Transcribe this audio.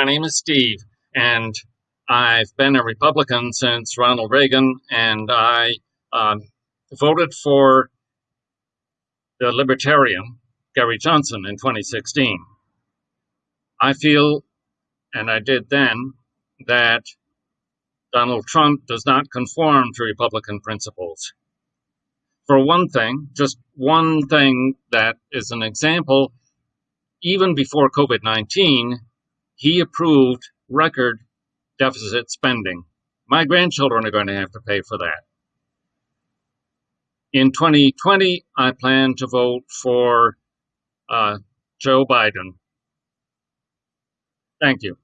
My name is Steve, and I've been a Republican since Ronald Reagan, and I um, voted for the Libertarian, Gary Johnson, in 2016. I feel, and I did then, that Donald Trump does not conform to Republican principles. For one thing, just one thing that is an example, even before COVID 19, he approved record deficit spending. My grandchildren are going to have to pay for that. In 2020, I plan to vote for uh, Joe Biden. Thank you.